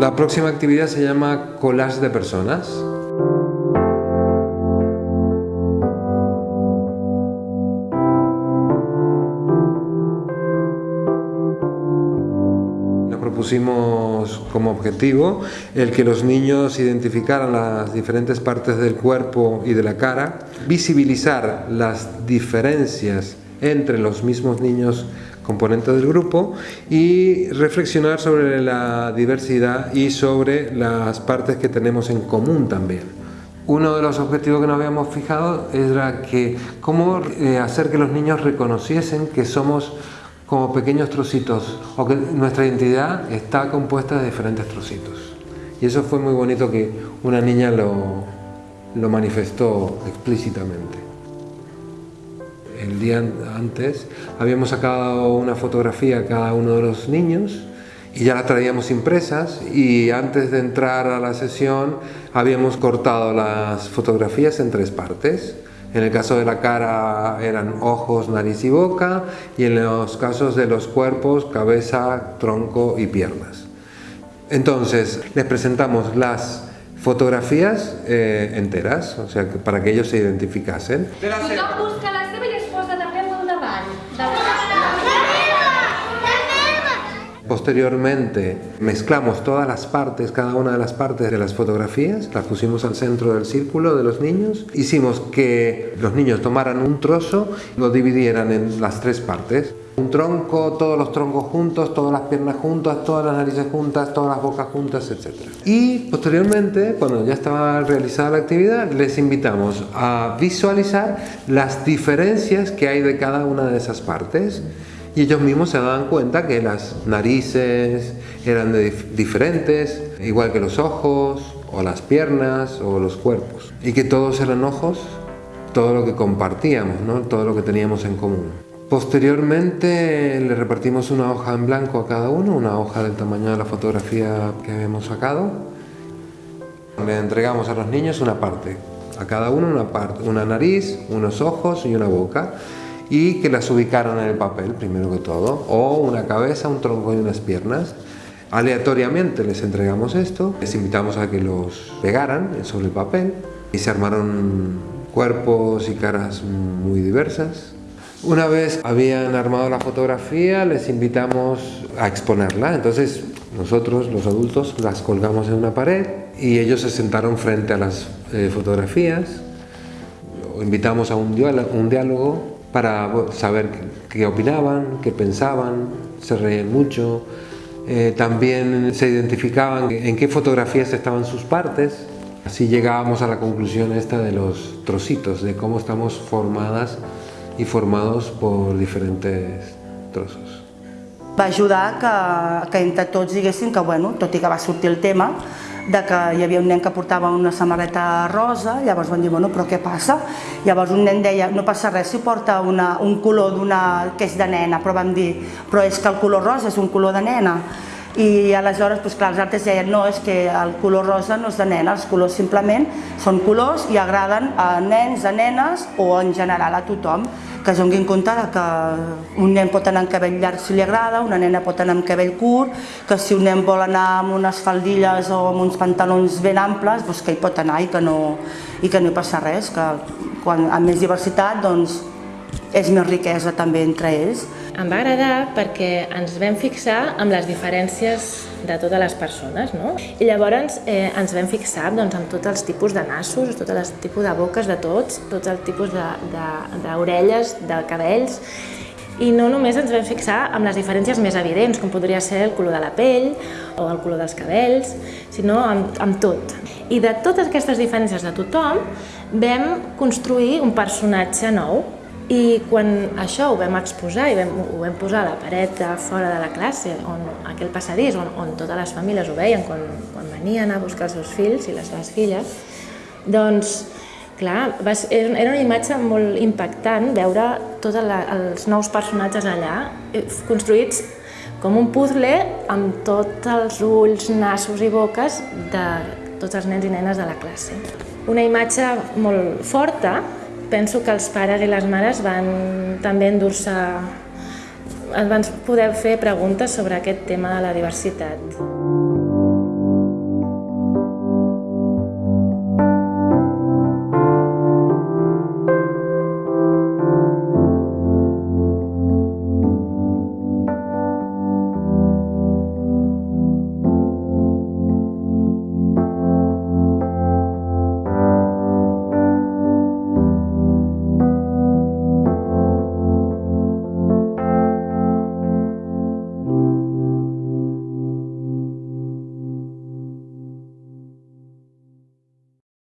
La próxima actividad se llama collage de personas. pusimos como objetivo el que los niños identificaran las diferentes partes del cuerpo y de la cara, visibilizar las diferencias entre los mismos niños componentes del grupo y reflexionar sobre la diversidad y sobre las partes que tenemos en común también. Uno de los objetivos que nos habíamos fijado era que cómo eh, hacer que los niños reconociesen que somos como pequeños trocitos, o que nuestra identidad está compuesta de diferentes trocitos. Y eso fue muy bonito que una niña lo, lo manifestó explícitamente. El día antes habíamos sacado una fotografía a cada uno de los niños y ya la traíamos impresas y antes de entrar a la sesión habíamos cortado las fotografías en tres partes en el caso de la cara eran ojos, nariz y boca y en los casos de los cuerpos, cabeza, tronco y piernas. Entonces, les presentamos las fotografías eh, enteras, o sea, para que ellos se identificasen. Posteriormente mezclamos todas las partes, cada una de las partes de las fotografías, las pusimos al centro del círculo de los niños. Hicimos que los niños tomaran un trozo lo dividieran en las tres partes. Un tronco, todos los troncos juntos, todas las piernas juntas, todas las narices juntas, todas las bocas juntas, etc. Y posteriormente, cuando ya estaba realizada la actividad, les invitamos a visualizar las diferencias que hay de cada una de esas partes y ellos mismos se daban cuenta que las narices eran diferentes, igual que los ojos, o las piernas, o los cuerpos. Y que todos eran ojos, todo lo que compartíamos, ¿no? todo lo que teníamos en común. Posteriormente le repartimos una hoja en blanco a cada uno, una hoja del tamaño de la fotografía que habíamos sacado. Le entregamos a los niños una parte, a cada uno una parte, una nariz, unos ojos y una boca y que las ubicaron en el papel, primero que todo, o una cabeza, un tronco y unas piernas. Aleatoriamente les entregamos esto, les invitamos a que los pegaran sobre el papel y se armaron cuerpos y caras muy diversas. Una vez habían armado la fotografía, les invitamos a exponerla. Entonces nosotros, los adultos, las colgamos en una pared y ellos se sentaron frente a las eh, fotografías. Invitamos a un diálogo para saber qué opinaban, qué pensaban, se reían mucho, eh, también se identificaban en qué fotografías estaban sus partes, así llegábamos a la conclusión esta de los trocitos, de cómo estamos formadas y formados por diferentes trozos. Va ajudar que, que entre tots diguéssim que, bueno, tot i que va el tema, de que hi havia un nen que portava una samarreta rosa, llavors van dir, bueno, però què passa? Llavors un nen deia, no passa res si porta una, un color d'una que és de nena, però vam dir, però és que el color rosa és un color de nena. I aleshores, doncs clar, els altres deien, no, és que el color rosa no és de nena, els colors simplement són colors i agraden a nens, a nenes o en general a tothom que es donin compte que un nen pot anar amb cabell llarg si li agrada, una nena pot anar amb cabell curt, que si un nen vol anar amb unes faldilles o amb uns pantalons ben amples, doncs que hi pot anar i que no, i que no hi passa res, que quan amb més diversitat doncs, és més riquesa també entre ells. Em va agradar perquè ens vam fixar amb les diferències de totes les persones, no? I llavors eh, ens vam fixar doncs, amb tots els tipus de nassos, tots els tipus de boques de tots, tots els tipus d'orelles, de, de, de cabells, i no només ens vam fixar amb les diferències més evidents, com podria ser el color de la pell o el color dels cabells, sinó amb, amb tot. I de totes aquestes diferències de tothom vam construir un personatge nou, i quan això ho vam exposar i vam, ho vam posar a la paret de fora de la classe, on aquell passadís, on, on totes les famílies ho veien quan, quan venien a buscar els seus fills i les seves filles, doncs, clar, va, era una imatge molt impactant veure tots els nous personatges allà, eh, construïts com un puzzle amb tots els ulls, nassos i boques de tots els nens i nenes de la classe. Una imatge molt forta, penso que els pares i les mares van també endur-se van poder fer preguntes sobre aquest tema de la diversitat.